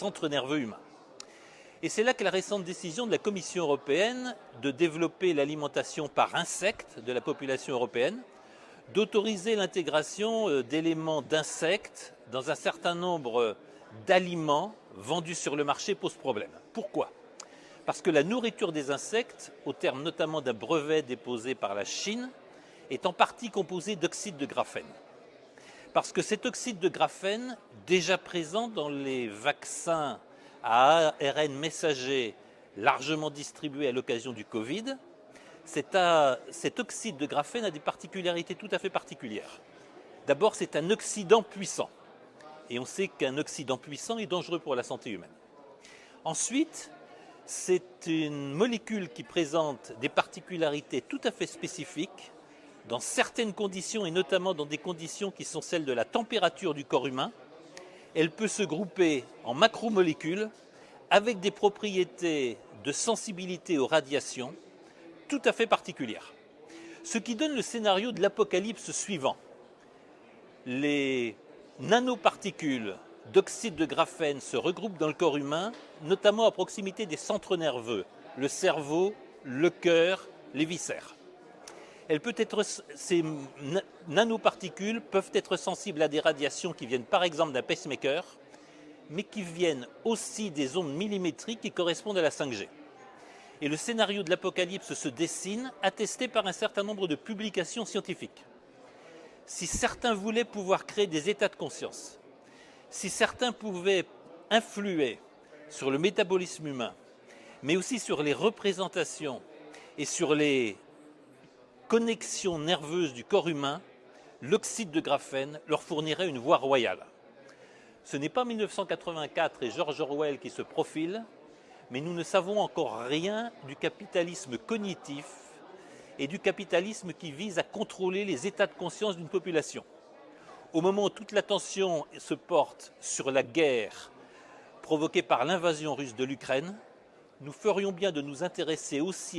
centre nerveux humain. Et c'est là que la récente décision de la Commission européenne de développer l'alimentation par insectes de la population européenne, d'autoriser l'intégration euh, d'éléments d'insectes dans un certain nombre d'aliments vendus sur le marché pose problème. Pourquoi? Parce que la nourriture des insectes, au terme notamment d'un brevet déposé par la Chine, est en partie composée d'oxyde de graphène. Parce que cet oxyde de graphène, déjà présent dans les vaccins à ARN messager largement distribué à l'occasion du Covid, cet, oxyde de graphène a des particularités tout à fait particulières. D'abord, c'est un oxydant puissant. Et on sait qu'un oxydant puissant est dangereux pour la santé humaine. Ensuite, c'est une molécule qui présente des particularités tout à fait spécifiques dans certaines conditions, et notamment dans des conditions qui sont celles de la température du corps humain, elle peut se grouper en macromolécules avec des propriétés de sensibilité aux radiations tout à fait particulières. Ce qui donne le scénario de l'apocalypse suivant. Les nanoparticules d'oxyde de graphène se regroupent dans le corps humain, notamment à proximité des centres nerveux, le cerveau, le cœur, les viscères ces nanoparticules peuvent être sensibles à des radiations qui viennent par exemple d'un pacemaker, mais qui viennent aussi des ondes millimétriques qui correspondent à la 5G. Et le scénario de l'apocalypse se dessine, attesté par un certain nombre de publications scientifiques. Si certains voulaient pouvoir créer des états de conscience, si certains pouvaient influer sur le métabolisme humain, mais aussi sur les représentations et sur les connexion nerveuse du corps humain, l'oxyde de graphène leur fournirait une voie royale. Ce n'est pas 1984 et George Orwell qui se profilent, mais nous ne savons encore rien du capitalisme cognitif et du capitalisme qui vise à contrôler les états de conscience d'une population. Au moment où toute l'attention se porte sur la guerre provoquée par l'invasion russe de l'Ukraine, nous ferions bien de nous intéresser aussi à